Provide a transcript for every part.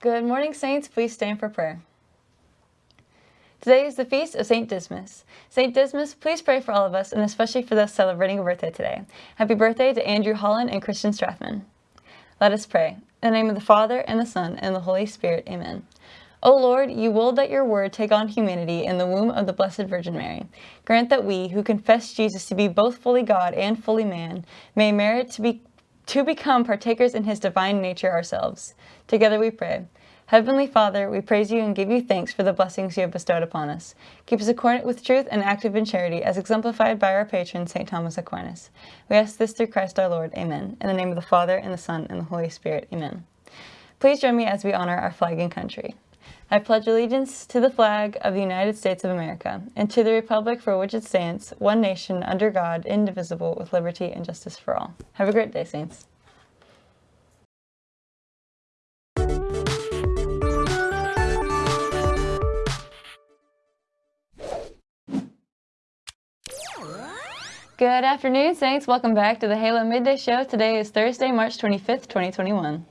Good morning, Saints. Please stand for prayer. Today is the feast of St. Dismas. St. Dismas, please pray for all of us and especially for those celebrating a birthday today. Happy birthday to Andrew Holland and Christian Strathman. Let us pray. In the name of the Father, and the Son, and the Holy Spirit. Amen. O Lord, you willed that your word take on humanity in the womb of the Blessed Virgin Mary. Grant that we, who confess Jesus to be both fully God and fully man, may merit to be to become partakers in his divine nature ourselves. Together we pray. Heavenly Father, we praise you and give you thanks for the blessings you have bestowed upon us. Keep us accordant with truth and active in charity, as exemplified by our patron, St. Thomas Aquinas. We ask this through Christ our Lord. Amen. In the name of the Father, and the Son, and the Holy Spirit. Amen. Please join me as we honor our flag and country. I pledge allegiance to the flag of the United States of America, and to the republic for which it stands, one nation, under God, indivisible, with liberty and justice for all. Have a great day, Saints. Good afternoon, Saints. Welcome back to the Halo Midday Show. Today is Thursday, March 25th, 2021.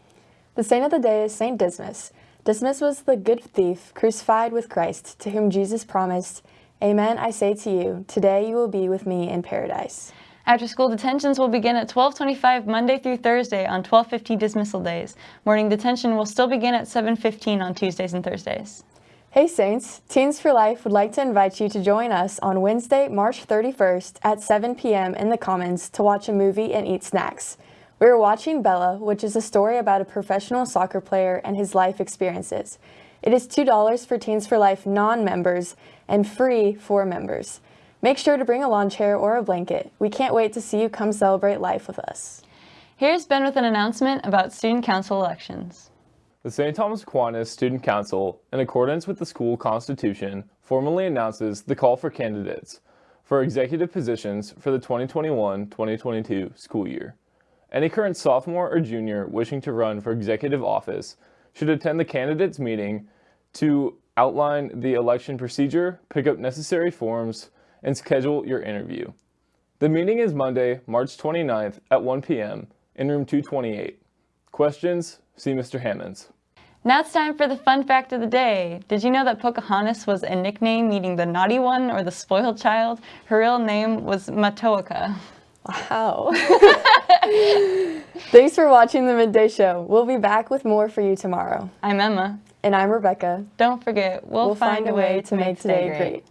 The saint of the day is Saint Dismas. Dismas was the good thief crucified with Christ, to whom Jesus promised, Amen, I say to you, today you will be with me in paradise. After school detentions will begin at 1225 Monday through Thursday on 1250 dismissal days. Morning detention will still begin at 715 on Tuesdays and Thursdays. Hey Saints, Teens for Life would like to invite you to join us on Wednesday, March 31st at 7 p.m. in the Commons to watch a movie and eat snacks. We are watching Bella, which is a story about a professional soccer player and his life experiences. It is $2 for Teens for Life non-members and free for members. Make sure to bring a lawn chair or a blanket. We can't wait to see you come celebrate life with us. Here's Ben with an announcement about student council elections. The St. Thomas Aquinas Student Council, in accordance with the school constitution, formally announces the call for candidates for executive positions for the 2021-2022 school year. Any current sophomore or junior wishing to run for executive office should attend the candidates meeting to outline the election procedure, pick up necessary forms, and schedule your interview. The meeting is Monday, March 29th at 1 p.m. in room 228. Questions? See Mr. Hammonds. Now it's time for the fun fact of the day. Did you know that Pocahontas was a nickname meaning the naughty one or the spoiled child? Her real name was Matoaka. Wow. Thanks for watching the Midday Show. We'll be back with more for you tomorrow. I'm Emma. And I'm Rebecca. Don't forget, we'll, we'll find, find, a way, to make today great. great.